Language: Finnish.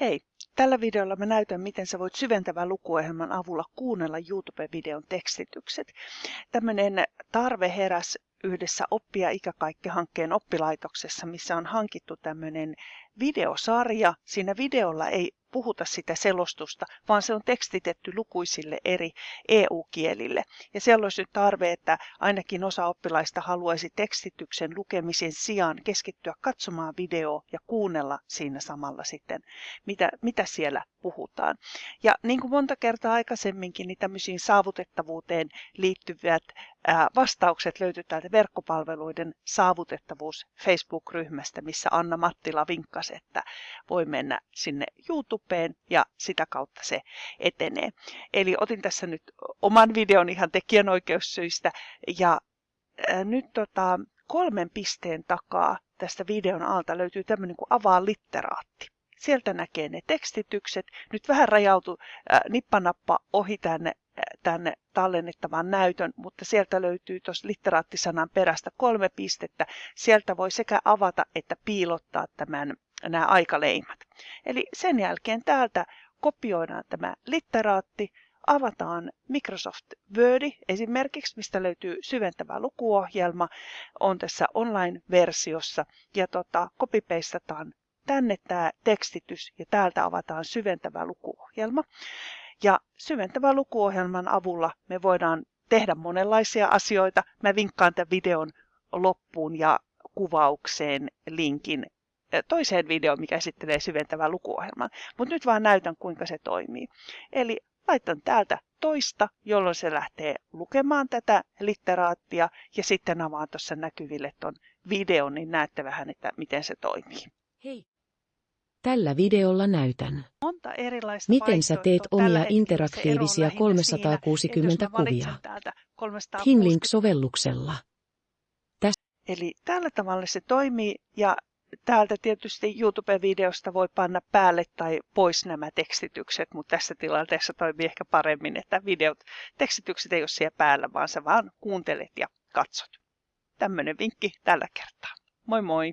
Hei, tällä videolla mä näytän, miten sä voit syventävän lukuohjelman avulla kuunnella YouTube-videon tekstitykset. Tämmöinen tarve heräs yhdessä Oppia ikäkaikki-hankkeen oppilaitoksessa, missä on hankittu tämmöinen videosarja. Siinä videolla ei puhuta sitä selostusta, vaan se on tekstitetty lukuisille eri EU-kielille. Ja siellä olisi nyt tarve, että ainakin osa oppilaista haluaisi tekstityksen lukemisen sijaan keskittyä katsomaan videoa ja kuunnella siinä samalla sitten, mitä, mitä siellä puhutaan. Ja niin kuin monta kertaa aikaisemminkin, niin tämmöisiin saavutettavuuteen liittyvät vastaukset löytyy täältä verkkopalveluiden saavutettavuus Facebook-ryhmästä, missä Anna Mattila vinkkasi, että voi mennä sinne YouTubeen ja sitä kautta se etenee. Eli otin tässä nyt oman videon ihan tekijänoikeussyistä ja nyt tota, kolmen pisteen takaa tästä videon alta löytyy tämmöinen kuin avaa litteraatti. Sieltä näkee ne tekstitykset. Nyt vähän rajautu äh, nippanappa ohi tänne, äh, tänne tallennettavan näytön, mutta sieltä löytyy tuossa litteraattisanan perästä kolme pistettä. Sieltä voi sekä avata että piilottaa tämän, nämä aikaleimat. Eli sen jälkeen täältä kopioidaan tämä litteraatti, avataan Microsoft Word esimerkiksi, mistä löytyy syventävä lukuohjelma, on tässä online-versiossa ja tota, copypastataan tänne tämä tekstitys ja täältä avataan syventävä lukuohjelma. Ja syventävän lukuohjelman avulla me voidaan tehdä monenlaisia asioita. Mä vinkkaan tämän videon loppuun ja kuvaukseen linkin toiseen videoon, mikä esittelee syventävän lukuohjelman. Mutta nyt vaan näytän, kuinka se toimii. Eli laitan täältä toista, jolloin se lähtee lukemaan tätä litteraattia ja sitten avaan tuossa näkyville tuon videon, niin näette vähän, että miten se toimii. Hei! Tällä videolla näytän, Monta erilaista miten sä teet omia interaktiivisia lähinnä 360 siinä, kuvia täältä 360 Hinlink-sovelluksella. Eli tällä tavalla se toimii ja täältä tietysti YouTube-videosta voi panna päälle tai pois nämä tekstitykset, mutta tässä tilanteessa toimii ehkä paremmin, että videot, tekstitykset ei ole siellä päällä, vaan sä vaan kuuntelet ja katsot. Tämmöinen vinkki tällä kertaa. Moi moi!